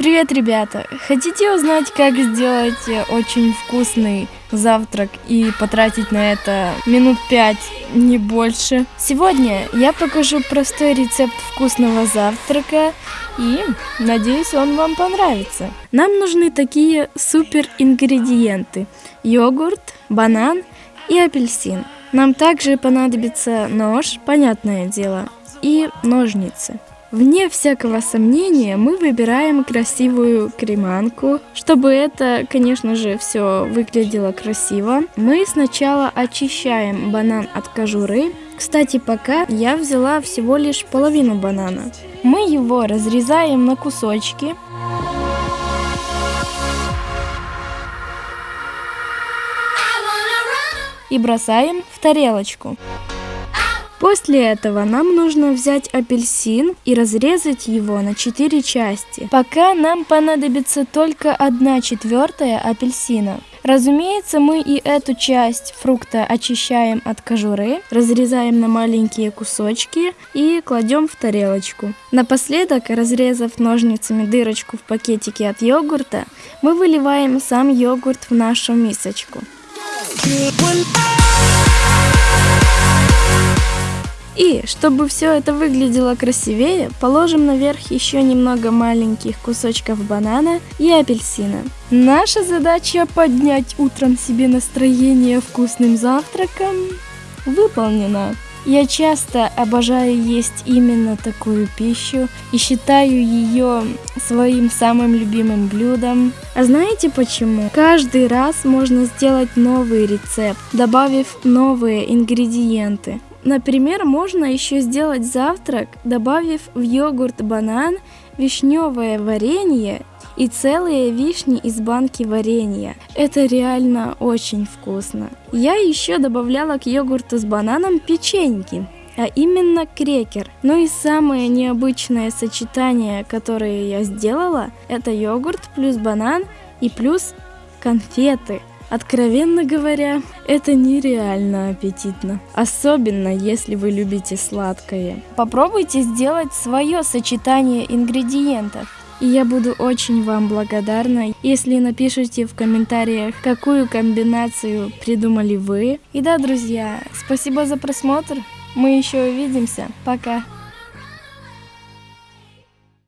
Привет, ребята! Хотите узнать, как сделать очень вкусный завтрак и потратить на это минут пять, не больше? Сегодня я покажу простой рецепт вкусного завтрака и надеюсь, он вам понравится. Нам нужны такие супер ингредиенты. Йогурт, банан и апельсин. Нам также понадобится нож, понятное дело, и ножницы. Вне всякого сомнения мы выбираем красивую креманку. Чтобы это, конечно же, все выглядело красиво, мы сначала очищаем банан от кожуры. Кстати, пока я взяла всего лишь половину банана. Мы его разрезаем на кусочки. И бросаем в тарелочку. После этого нам нужно взять апельсин и разрезать его на 4 части. Пока нам понадобится только 1 четвертая апельсина. Разумеется, мы и эту часть фрукта очищаем от кожуры, разрезаем на маленькие кусочки и кладем в тарелочку. Напоследок, разрезав ножницами дырочку в пакетике от йогурта, мы выливаем сам йогурт в нашу мисочку. И, чтобы все это выглядело красивее, положим наверх еще немного маленьких кусочков банана и апельсина. Наша задача поднять утром себе настроение вкусным завтраком выполнена. Я часто обожаю есть именно такую пищу и считаю ее своим самым любимым блюдом. А знаете почему? Каждый раз можно сделать новый рецепт, добавив новые ингредиенты. Например, можно еще сделать завтрак, добавив в йогурт банан, вишневое варенье и целые вишни из банки варенья. Это реально очень вкусно. Я еще добавляла к йогурту с бананом печеньки а именно крекер. Ну и самое необычное сочетание, которое я сделала, это йогурт плюс банан и плюс конфеты. Откровенно говоря, это нереально аппетитно. Особенно, если вы любите сладкое. Попробуйте сделать свое сочетание ингредиентов. И я буду очень вам благодарна, если напишите в комментариях, какую комбинацию придумали вы. И да, друзья, спасибо за просмотр. Мы еще увидимся. Пока.